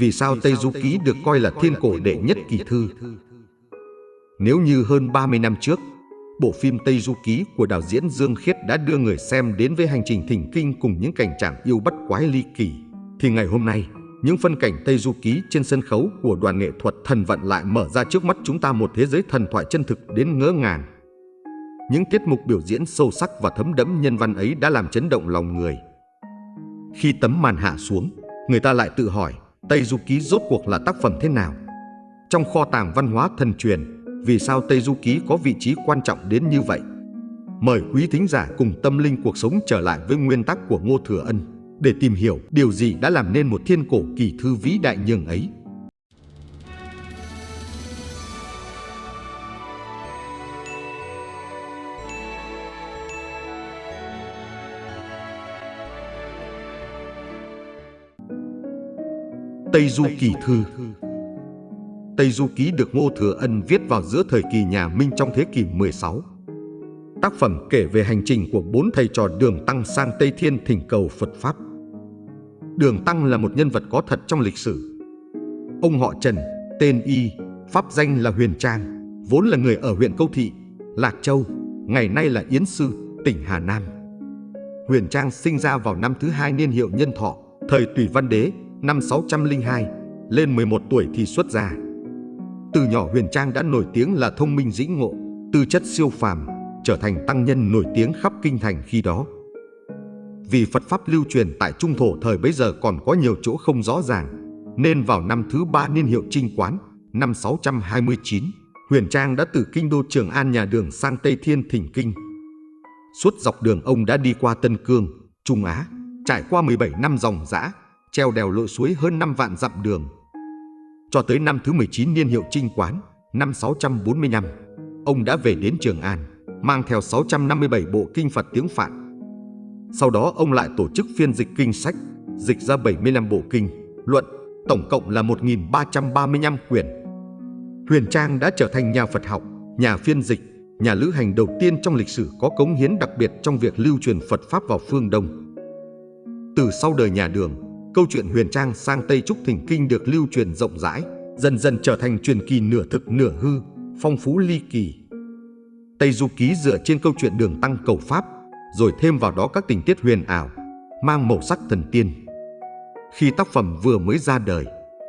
Vì sao Tây Du Ký được coi là thiên cổ đệ nhất kỳ thư? Nếu như hơn 30 năm trước, bộ phim Tây Du Ký của đạo diễn Dương Khiết đã đưa người xem đến với hành trình thỉnh kinh cùng những cảnh trạng yêu bắt quái ly kỳ, thì ngày hôm nay, những phân cảnh Tây Du Ký trên sân khấu của đoàn nghệ thuật thần vận lại mở ra trước mắt chúng ta một thế giới thần thoại chân thực đến ngỡ ngàng. Những tiết mục biểu diễn sâu sắc và thấm đẫm nhân văn ấy đã làm chấn động lòng người. Khi tấm màn hạ xuống, người ta lại tự hỏi Tây Du Ký rốt cuộc là tác phẩm thế nào? Trong kho tàng văn hóa thần truyền, vì sao Tây Du Ký có vị trí quan trọng đến như vậy? Mời quý thính giả cùng tâm linh cuộc sống trở lại với nguyên tắc của Ngô Thừa Ân để tìm hiểu điều gì đã làm nên một thiên cổ kỳ thư vĩ đại nhường ấy. Tây Du Kỳ Thư Tây Du Ký được Ngô Thừa Ân viết vào giữa thời kỳ nhà Minh trong thế kỷ 16. Tác phẩm kể về hành trình của bốn thầy trò Đường Tăng sang Tây Thiên thỉnh cầu Phật Pháp. Đường Tăng là một nhân vật có thật trong lịch sử. Ông họ Trần, tên Y, pháp danh là Huyền Trang, vốn là người ở huyện Câu Thị, Lạc Châu, ngày nay là Yến Sư, tỉnh Hà Nam. Huyền Trang sinh ra vào năm thứ hai niên hiệu nhân thọ, thời Tùy Văn Đế, năm 602, lên 11 tuổi thì xuất gia. Từ nhỏ Huyền Trang đã nổi tiếng là thông minh dĩ ngộ, tư chất siêu phàm, trở thành tăng nhân nổi tiếng khắp kinh thành khi đó. Vì Phật Pháp lưu truyền tại Trung Thổ thời bấy giờ còn có nhiều chỗ không rõ ràng, nên vào năm thứ ba niên hiệu Trinh Quán, năm 629, Huyền Trang đã từ kinh đô Trường An nhà đường sang Tây Thiên thỉnh kinh. Suốt dọc đường ông đã đi qua Tân Cương, Trung Á, trải qua 17 năm dòng dã, treo đèo lội suối hơn 5 vạn dặm đường. Cho tới năm thứ 19 niên hiệu Trinh Quán, năm 645, ông đã về đến Trường An, mang theo 657 bộ kinh Phật tiếng Phạn. Sau đó ông lại tổ chức phiên dịch kinh sách, dịch ra 75 bộ kinh, luận, tổng cộng là 1.335 quyển. Huyền Trang đã trở thành nhà Phật học, nhà phiên dịch, nhà lữ hành đầu tiên trong lịch sử có cống hiến đặc biệt trong việc lưu truyền Phật Pháp vào phương Đông. Từ sau đời nhà Đường, câu chuyện Huyền Trang sang Tây Trúc Thỉnh Kinh được lưu truyền rộng rãi, dần dần trở thành truyền kỳ nửa thực nửa hư, phong phú ly kỳ. Tây Du Ký dựa trên câu chuyện đường tăng cầu Pháp, rồi thêm vào đó các tình tiết huyền ảo, mang màu sắc thần tiên. Khi tác phẩm vừa mới ra đời,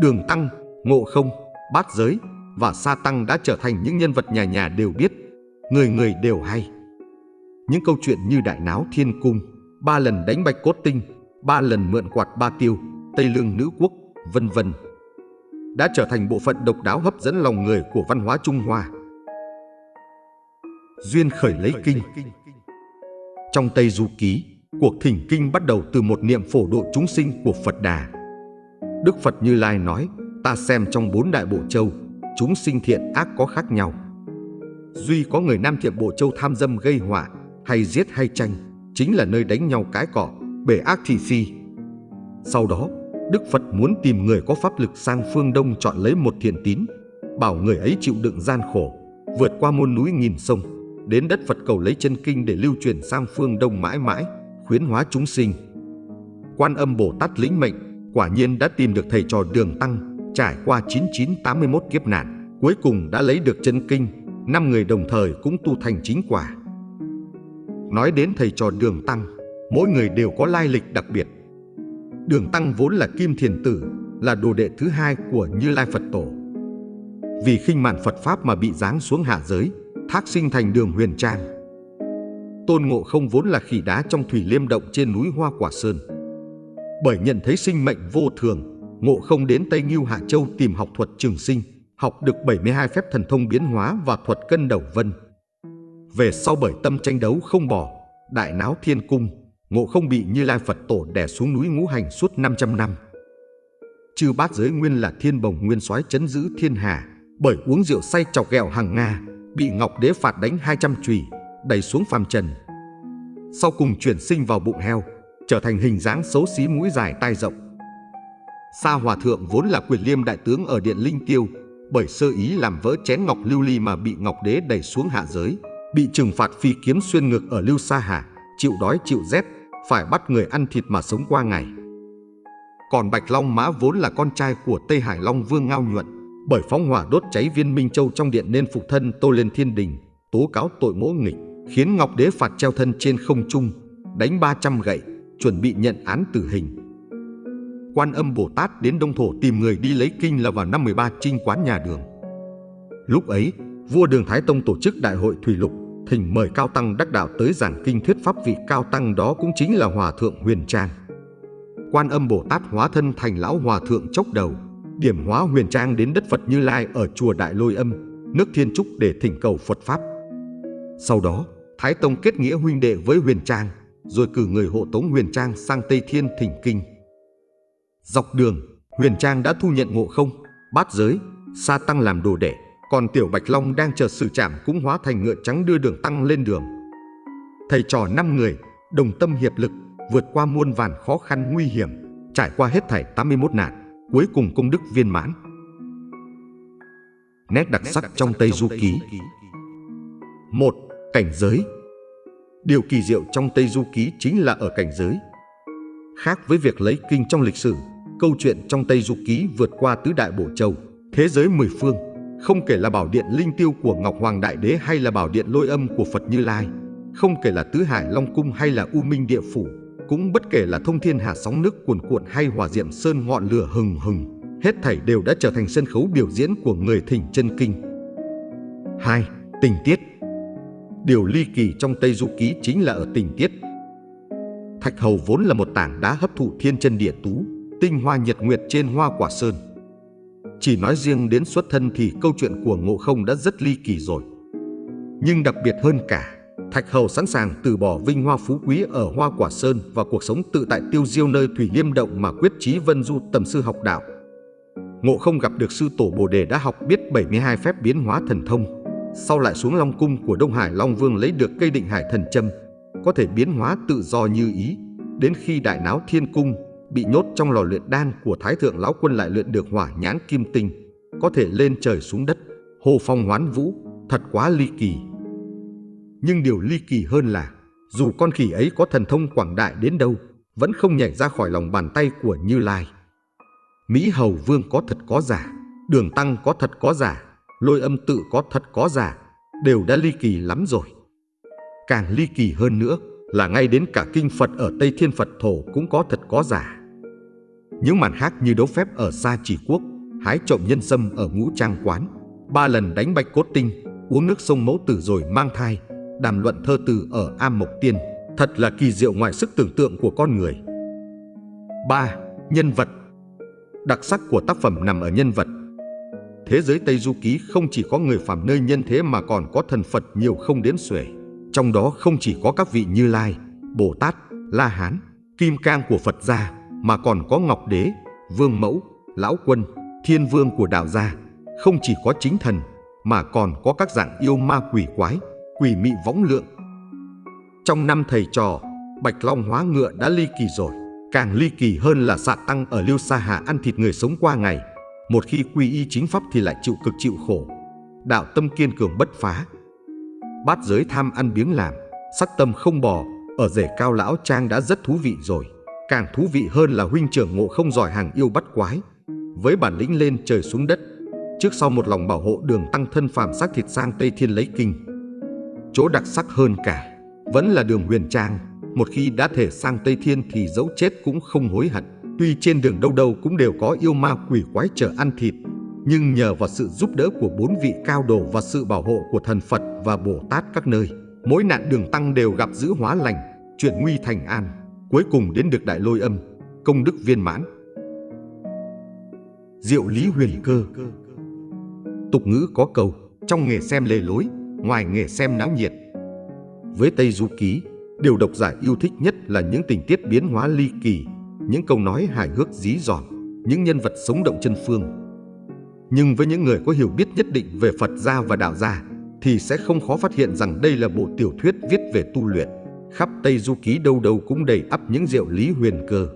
đường tăng, ngộ không, bát giới và sa tăng đã trở thành những nhân vật nhà nhà đều biết, người người đều hay. Những câu chuyện như Đại Náo Thiên Cung, ba lần đánh bạch cốt tinh, ba lần mượn quạt ba tiêu, Tây Lương Nữ Quốc, vân vân đã trở thành bộ phận độc đáo hấp dẫn lòng người của văn hóa Trung Hoa. Duyên khởi lấy kinh Trong Tây Du Ký, cuộc thỉnh kinh bắt đầu từ một niệm phổ độ chúng sinh của Phật Đà. Đức Phật Như Lai nói, ta xem trong bốn đại bộ châu, chúng sinh thiện ác có khác nhau. Duy có người Nam thiện bộ châu tham dâm gây họa, hay giết hay tranh, chính là nơi đánh nhau cái cỏ, bể ác thị phi. Sau đó, Đức Phật muốn tìm người có pháp lực sang phương Đông chọn lấy một thiện tín, bảo người ấy chịu đựng gian khổ, vượt qua muôn núi nghìn sông, đến đất Phật cầu lấy chân kinh để lưu truyền sang phương Đông mãi mãi, khuyến hóa chúng sinh. Quan âm Bồ Tát lĩnh mệnh, quả nhiên đã tìm được thầy trò đường tăng, trải qua 9981 kiếp nạn, cuối cùng đã lấy được chân kinh, năm người đồng thời cũng tu thành chính quả. Nói đến thầy trò đường tăng, mỗi người đều có lai lịch đặc biệt. Đường Tăng vốn là Kim Thiền Tử, là đồ đệ thứ hai của Như Lai Phật Tổ. Vì khinh mạn Phật Pháp mà bị giáng xuống hạ giới, thác sinh thành đường huyền trang. Tôn Ngộ không vốn là khỉ đá trong thủy liêm động trên núi Hoa Quả Sơn. Bởi nhận thấy sinh mệnh vô thường, Ngộ không đến Tây Ngưu Hạ Châu tìm học thuật trường sinh, học được 72 phép thần thông biến hóa và thuật cân đầu vân. Về sau bởi tâm tranh đấu không bỏ, đại náo thiên cung, Ngộ không bị Như Lai Phật Tổ đè xuống núi ngũ hành suốt 500 năm. Chư bát giới nguyên là thiên bồng nguyên soái chấn giữ thiên hà, bởi uống rượu say chọc ghẹo hàng Nga, bị Ngọc Đế phạt đánh 200 chùy, đẩy xuống phàm trần. Sau cùng chuyển sinh vào bụng heo, trở thành hình dáng xấu xí mũi dài tai rộng. Sa Hòa Thượng vốn là quyền liêm đại tướng ở Điện Linh Tiêu, bởi sơ ý làm vỡ chén ngọc lưu ly mà bị Ngọc Đế đẩy xuống hạ giới, bị trừng phạt phi kiếm xuyên ngực ở Lưu Sa Hà, chịu đói chịu rét, phải bắt người ăn thịt mà sống qua ngày. còn Bạch Long Mã vốn là con trai của Tây Hải Long Vương Ngao Nhuận, bởi phóng hỏa đốt cháy viên Minh Châu trong điện nên phục thân tô lên thiên đình, tố cáo tội mỗ nghịch, khiến Ngọc Đế phạt treo thân trên không trung, đánh 300 gậy, chuẩn bị nhận án tử hình. Quan âm Bồ Tát đến Đông Thổ tìm người đi lấy kinh là vào năm 13 trinh quán nhà đường. Lúc ấy, vua Đường Thái Tông tổ chức đại hội Thủy Lục, thỉnh mời Cao Tăng đắc đạo tới giảng kinh thuyết pháp vị Cao Tăng đó cũng chính là Hòa Thượng Huyền Trang. Quan âm Bồ Tát hóa thân thành lão Hòa Thượng chốc đầu, điểm hóa Huyền Trang đến đất Phật Như Lai ở chùa Đại Lôi Âm, nước Thiên Trúc để thỉnh cầu Phật Pháp. Sau đó, Thái Tông kết nghĩa huynh đệ với Huyền Trang, rồi cử người hộ tống Huyền Trang sang Tây Thiên thỉnh kinh. Dọc đường, Huyền Trang đã thu nhận ngộ không, bát giới, sa tăng làm đồ đệ, còn Tiểu Bạch Long đang chờ sự chạm cũng hóa thành ngựa trắng đưa đường tăng lên đường. Thầy trò năm người, đồng tâm hiệp lực, vượt qua muôn vàn khó khăn nguy hiểm, trải qua hết thảy 81 nạn, cuối cùng công đức viên mãn. Nét đặc sắc trong Tây Du Ký một Cảnh giới Điều kỳ diệu trong Tây Du Ký chính là ở cảnh giới. Khác với việc lấy kinh trong lịch sử, câu chuyện trong Tây Du Ký vượt qua tứ đại bổ châu, thế giới mười phương, không kể là bảo điện linh tiêu của Ngọc Hoàng Đại Đế hay là bảo điện lôi âm của Phật Như Lai, không kể là tứ hải Long Cung hay là U Minh Địa Phủ, cũng bất kể là thông thiên hạ sóng nước cuồn cuộn hay hòa diệm sơn ngọn lửa hừng hừng, hết thảy đều đã trở thành sân khấu biểu diễn của người thỉnh chân kinh. 2. Tình tiết Điều ly kỳ trong Tây Du Ký chính là ở tình tiết. Thạch hầu vốn là một tảng đá hấp thụ thiên chân địa tú, tinh hoa nhật nguyệt trên hoa quả sơn. Chỉ nói riêng đến xuất thân thì câu chuyện của Ngộ Không đã rất ly kỳ rồi. Nhưng đặc biệt hơn cả, Thạch Hầu sẵn sàng từ bỏ vinh hoa phú quý ở Hoa Quả Sơn và cuộc sống tự tại tiêu diêu nơi Thủy Liêm Động mà quyết chí vân du tầm sư học đạo. Ngộ không gặp được sư tổ Bồ Đề đã học biết 72 phép biến hóa thần thông, sau lại xuống Long Cung của Đông Hải Long Vương lấy được cây định hải thần châm, có thể biến hóa tự do như ý, đến khi đại náo thiên cung bị nhốt trong lò luyện đan của Thái Thượng Lão Quân lại luyện được hỏa nhãn kim tinh, có thể lên trời xuống đất, hồ phong hoán vũ, thật quá ly kỳ. Nhưng điều ly kỳ hơn là, dù con khỉ ấy có thần thông quảng đại đến đâu, vẫn không nhảy ra khỏi lòng bàn tay của Như Lai. Mỹ Hầu Vương có thật có giả, Đường Tăng có thật có giả, Lôi âm tự có thật có giả, đều đã ly kỳ lắm rồi. Càng ly kỳ hơn nữa là ngay đến cả kinh Phật ở Tây Thiên Phật Thổ cũng có thật có giả. Những màn hát như đấu phép ở Sa Chỉ Quốc, hái trộm nhân sâm ở Ngũ Trang Quán, ba lần đánh bạch cốt tinh, uống nước sông Mẫu Tử rồi mang thai, đàm luận thơ từ ở Am Mộc Tiên, thật là kỳ diệu ngoài sức tưởng tượng của con người. 3. Nhân vật Đặc sắc của tác phẩm nằm ở nhân vật. Thế giới Tây Du Ký không chỉ có người phàm nơi nhân thế mà còn có thần Phật nhiều không đếm xuể. Trong đó không chỉ có các vị Như Lai, Bồ Tát, La Hán, Kim Cang của Phật gia, mà còn có Ngọc Đế, Vương Mẫu, Lão Quân, Thiên Vương của đạo gia. Không chỉ có chính thần, mà còn có các dạng yêu ma quỷ quái, quỷ mị võng lượng. Trong năm thầy trò, Bạch Long hóa ngựa đã ly kỳ rồi. Càng ly kỳ hơn là xạ tăng ở Liêu Sa Hà ăn thịt người sống qua ngày. Một khi quy y chính pháp thì lại chịu cực chịu khổ. Đạo tâm kiên cường bất phá. Bát giới tham ăn biếng làm, sắc tâm không bò, ở rể cao lão trang đã rất thú vị rồi. Càng thú vị hơn là huynh trưởng ngộ không giỏi hàng yêu bắt quái. Với bản lĩnh lên trời xuống đất, trước sau một lòng bảo hộ đường tăng thân phàm xác thịt sang Tây Thiên lấy kinh. Chỗ đặc sắc hơn cả, vẫn là đường huyền trang. Một khi đã thể sang Tây Thiên thì dẫu chết cũng không hối hận. Tuy trên đường đâu đâu cũng đều có yêu ma quỷ quái chờ ăn thịt, nhưng nhờ vào sự giúp đỡ của bốn vị cao đồ và sự bảo hộ của thần Phật và Bồ Tát các nơi, mỗi nạn đường tăng đều gặp giữ hóa lành, chuyển nguy thành an, cuối cùng đến được đại lôi âm, công đức viên mãn. Diệu lý huyền cơ Tục ngữ có câu, trong nghề xem lề lối, ngoài nghề xem náo nhiệt. Với Tây Du Ký, điều độc giả yêu thích nhất là những tình tiết biến hóa ly kỳ, những câu nói hài hước dí dỏm, những nhân vật sống động chân phương. Nhưng với những người có hiểu biết nhất định về Phật gia và đạo gia, thì sẽ không khó phát hiện rằng đây là bộ tiểu thuyết viết về tu luyện. Khắp Tây Du Ký đâu đâu cũng đầy ắp những diệu lý huyền cơ.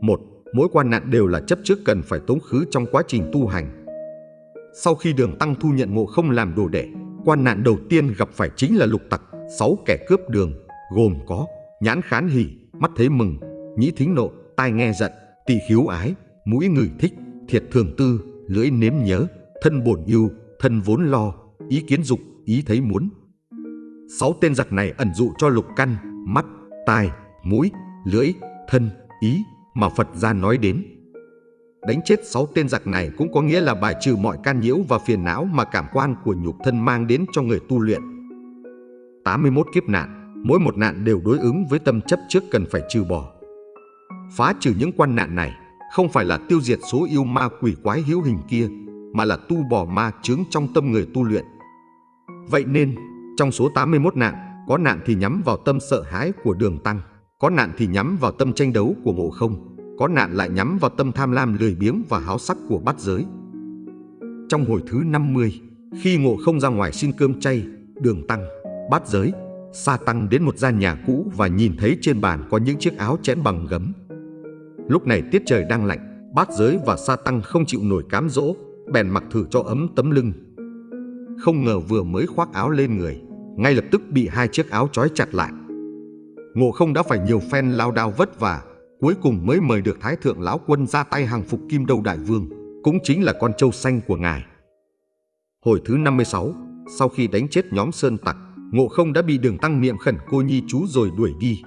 Một, mỗi quan nạn đều là chấp trước cần phải tống khứ trong quá trình tu hành. Sau khi đường tăng thu nhận ngộ không làm đồ đệ, quan nạn đầu tiên gặp phải chính là lục tặc, sáu kẻ cướp đường, gồm có nhãn khán hỉ, mắt thấy mừng, nhĩ thính nộ, tai nghe giận, tỳ khiếu ái, mũi người thích, thiệt thường tư, lưỡi nếm nhớ, thân bổn yêu, thân vốn lo, ý kiến dục, ý thấy muốn. Sáu tên giặc này ẩn dụ cho lục căn, mắt, tai, mũi, lưỡi, thân, ý mà Phật gia nói đến. Đánh chết sáu tên giặc này cũng có nghĩa là bài trừ mọi can nhiễu và phiền não mà cảm quan của nhục thân mang đến cho người tu luyện. 81 kiếp nạn, mỗi một nạn đều đối ứng với tâm chấp trước cần phải trừ bỏ. Phá trừ những quan nạn này không phải là tiêu diệt số yêu ma quỷ quái hữu hình kia, mà là tu bỏ ma chướng trong tâm người tu luyện. Vậy nên, trong số 81 nạn, có nạn thì nhắm vào tâm sợ hãi của đường tăng, có nạn thì nhắm vào tâm tranh đấu của ngộ không, có nạn lại nhắm vào tâm tham lam lười biếng và háo sắc của bát giới. Trong hồi thứ 50, khi ngộ không ra ngoài xin cơm chay, đường tăng, bát giới, sa tăng đến một gian nhà cũ và nhìn thấy trên bàn có những chiếc áo chẽn bằng gấm. Lúc này tiết trời đang lạnh, bát giới và sa tăng không chịu nổi cám dỗ, bèn mặc thử cho ấm tấm lưng. Không ngờ vừa mới khoác áo lên người, ngay lập tức bị hai chiếc áo trói chặt lại. Ngộ không đã phải nhiều phen lao đao vất vả, cuối cùng mới mời được Thái Thượng Lão Quân ra tay hàng phục Kim Đầu Đại Vương, cũng chính là con trâu xanh của ngài. Hồi thứ 56, sau khi đánh chết nhóm Sơn Tặc, Ngộ không đã bị đường tăng niệm khẩn cô nhi chú rồi đuổi đi.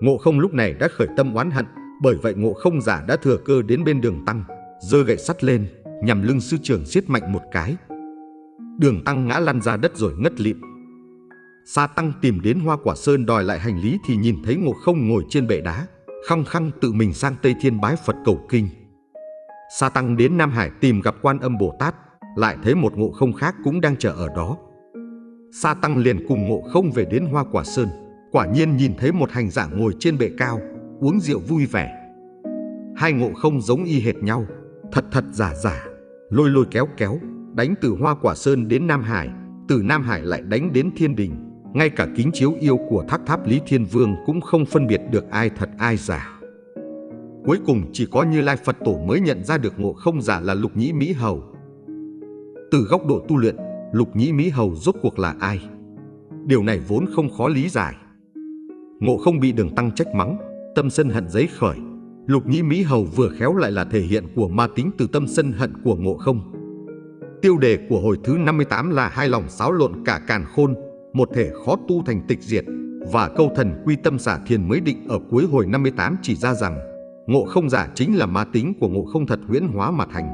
Ngộ không lúc này đã khởi tâm oán hận, bởi vậy ngộ không giả đã thừa cơ đến bên đường tăng, giơ gậy sắt lên, nhằm lưng sư trưởng giết mạnh một cái. Đường tăng ngã lăn ra đất rồi ngất lịm. Sa tăng tìm đến hoa quả sơn đòi lại hành lý thì nhìn thấy ngộ không ngồi trên bệ đá, khăng khăng tự mình sang Tây Thiên bái Phật cầu kinh. Sa tăng đến Nam Hải tìm gặp quan âm Bồ Tát, lại thấy một ngộ không khác cũng đang chờ ở đó. Sa tăng liền cùng ngộ không về đến hoa quả sơn, quả nhiên nhìn thấy một hành giả ngồi trên bệ cao, uống rượu vui vẻ. Hai ngộ không giống y hệt nhau, thật thật giả giả, lôi lôi kéo kéo, đánh từ Hoa Quả Sơn đến Nam Hải, từ Nam Hải lại đánh đến Thiên Đình. Ngay cả kính chiếu yêu của thác tháp Lý Thiên Vương cũng không phân biệt được ai thật ai giả. Cuối cùng chỉ có Như Lai Phật Tổ mới nhận ra được ngộ không giả là Lục Nhĩ Mỹ Hầu. Từ góc độ tu luyện, Lục Nhĩ Mỹ Hầu rốt cuộc là ai? Điều này vốn không khó lý giải. Ngộ không bị đường tăng trách mắng, tâm sân hận giấy khởi. Lục Nhĩ Mỹ Hầu vừa khéo lại là thể hiện của ma tính từ tâm sân hận của ngộ không. Tiêu đề của hồi thứ 58 là hai lòng xáo lộn cả càn khôn, một thể khó tu thành tịch diệt và câu thần quy tâm xả thiền mới định ở cuối hồi 58 chỉ ra rằng ngộ không giả chính là ma tính của ngộ không thật huyễn hóa mà thành.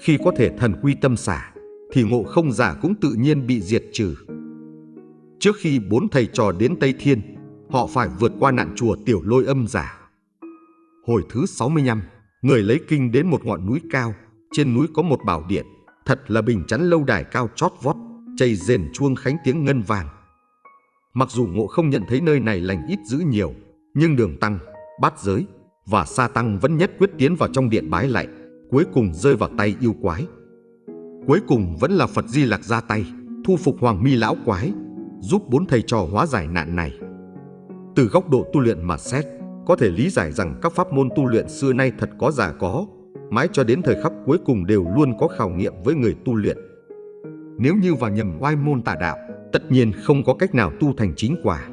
Khi có thể thần quy tâm xả thì ngộ không giả cũng tự nhiên bị diệt trừ. Trước khi bốn thầy trò đến Tây Thiên, họ phải vượt qua nạn chùa tiểu lôi âm giả. Hồi thứ 65, người lấy kinh đến một ngọn núi cao, trên núi có một bảo điện, thật là bình chắn lâu đài cao chót vót, chày rền chuông khánh tiếng ngân vàng. Mặc dù ngộ không nhận thấy nơi này lành ít dữ nhiều, nhưng đường tăng, bát giới và sa tăng vẫn nhất quyết tiến vào trong điện bái lại, cuối cùng rơi vào tay yêu quái. Cuối cùng vẫn là Phật Di Lạc ra tay, thu phục Hoàng Mi lão quái, giúp bốn thầy trò hóa giải nạn này. Từ góc độ tu luyện mà xét, có thể lý giải rằng các pháp môn tu luyện xưa nay thật có giả có, mãi cho đến thời khắc cuối cùng đều luôn có khảo nghiệm với người tu luyện. Nếu như vào nhầm oai môn tà đạo, tất nhiên không có cách nào tu thành chính quả.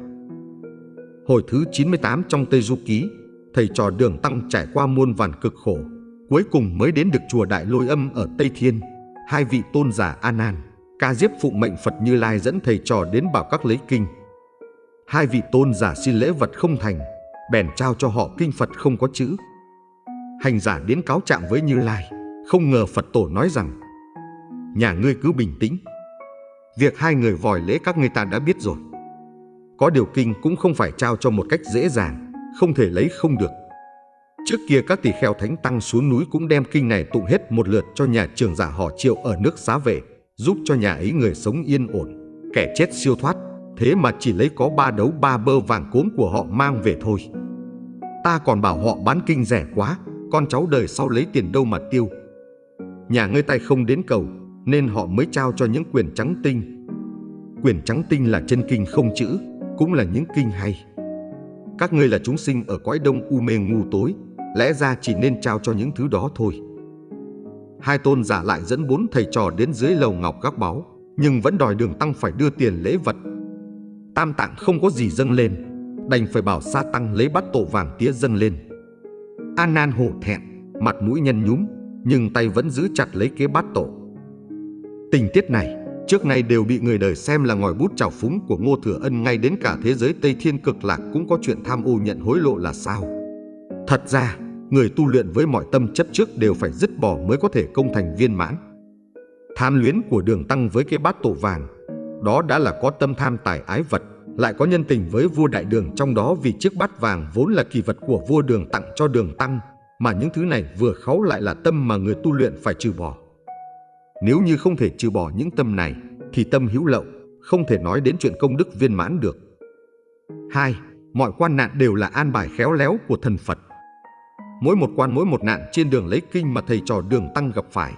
Hồi thứ 98 trong Tây Du Ký, thầy trò đường tăng trải qua muôn vàn cực khổ, cuối cùng mới đến được chùa Đại Lôi Âm ở Tây Thiên. Hai vị tôn giả A Nan, Ca Diếp phụ mệnh Phật Như Lai dẫn thầy trò đến bảo các lấy kinh. Hai vị tôn giả xin lễ vật không thành, bèn trao cho họ kinh Phật không có chữ. Hành giả đến cáo trạng với Như Lai, không ngờ Phật tổ nói rằng Nhà ngươi cứ bình tĩnh. Việc hai người vòi lễ các người ta đã biết rồi. Có điều kinh cũng không phải trao cho một cách dễ dàng, không thể lấy không được. Trước kia các tỷ kheo thánh tăng xuống núi cũng đem kinh này tụng hết một lượt cho nhà trường giả họ triệu ở nước xá về, giúp cho nhà ấy người sống yên ổn, kẻ chết siêu thoát. Thế mà chỉ lấy có ba đấu ba bơ vàng cốm của họ mang về thôi. Ta còn bảo họ bán kinh rẻ quá, con cháu đời sau lấy tiền đâu mà tiêu. Nhà ngươi tay không đến cầu, nên họ mới trao cho những quyền trắng tinh. Quyền trắng tinh là chân kinh không chữ, cũng là những kinh hay. Các ngươi là chúng sinh ở cõi đông u mê ngu tối, lẽ ra chỉ nên trao cho những thứ đó thôi. Hai tôn giả lại dẫn bốn thầy trò đến dưới lầu ngọc các báu, nhưng vẫn đòi đường tăng phải đưa tiền lễ vật. Tam tạng không có gì dâng lên, đành phải bảo sa tăng lấy bát tổ vàng tía dâng lên. An Nan hổ thẹn, mặt mũi nhăn nhúm, nhưng tay vẫn giữ chặt lấy kế bát tổ. Tình tiết này trước nay đều bị người đời xem là ngòi bút trào phúng của Ngô Thừa Ân ngay đến cả thế giới Tây Thiên cực lạc cũng có chuyện tham ô nhận hối lộ là sao. Thật ra, người tu luyện với mọi tâm chấp trước đều phải dứt bỏ mới có thể công thành viên mãn. Tham luyến của đường tăng với cái bát tổ vàng, đó đã là có tâm tham tài ái vật, lại có nhân tình với vua đại đường trong đó vì chiếc bát vàng vốn là kỳ vật của vua đường tặng cho đường tăng, mà những thứ này vừa kháu lại là tâm mà người tu luyện phải trừ bỏ. Nếu như không thể trừ bỏ những tâm này, thì tâm hữu lậu, không thể nói đến chuyện công đức viên mãn được. 2. Mọi quan nạn đều là an bài khéo léo của thần Phật. Mỗi một quan mỗi một nạn trên đường lấy kinh mà thầy trò đường tăng gặp phải,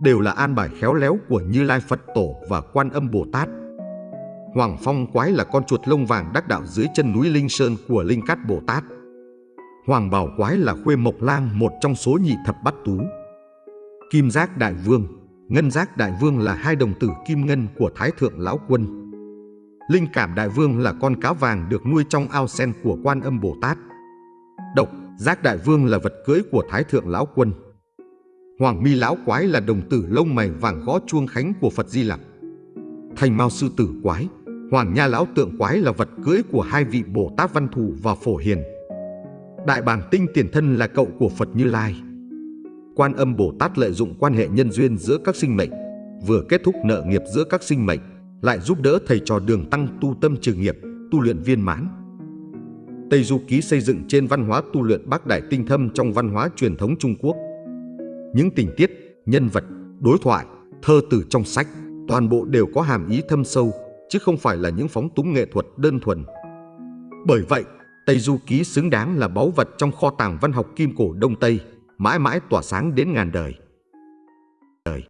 đều là an bài khéo léo của Như Lai Phật Tổ và Quan Âm Bồ Tát. Hoàng Phong Quái là con chuột lông vàng đắc đạo dưới chân núi Linh Sơn của Linh Cát Bồ Tát. Hoàng Bảo Quái là khuê mộc lang một trong số nhị thập bát tú. Kim Giác Đại Vương, Ngân Giác Đại Vương là hai đồng tử kim ngân của Thái Thượng Lão Quân. Linh Cảm Đại Vương là con cá vàng được nuôi trong ao sen của Quan Âm Bồ Tát. Độc Giác Đại Vương là vật cưới của Thái Thượng Lão Quân. Hoàng Mi Lão Quái là đồng tử lông mày vàng gõ chuông khánh của Phật Di Lặc. Thành Mao Sư Tử Quái, Hoàng Nha Lão Tượng Quái là vật cưới của hai vị Bồ Tát Văn Thù và Phổ Hiền. Đại Bàng Tinh Tiền Thân là cậu của Phật Như Lai. Quan Âm Bồ Tát lợi dụng quan hệ nhân duyên giữa các sinh mệnh, vừa kết thúc nợ nghiệp giữa các sinh mệnh, lại giúp đỡ thầy trò đường tăng tu tâm trừ nghiệp, tu luyện viên mãn. Tây Du Ký xây dựng trên văn hóa tu luyện bác đại tinh thâm trong văn hóa truyền thống Trung Quốc. Những tình tiết, nhân vật, đối thoại, thơ từ trong sách, toàn bộ đều có hàm ý thâm sâu, chứ không phải là những phóng túng nghệ thuật đơn thuần. Bởi vậy, Tây Du Ký xứng đáng là báu vật trong kho tàng văn học kim cổ Đông Tây, mãi mãi tỏa sáng đến ngàn đời. đời.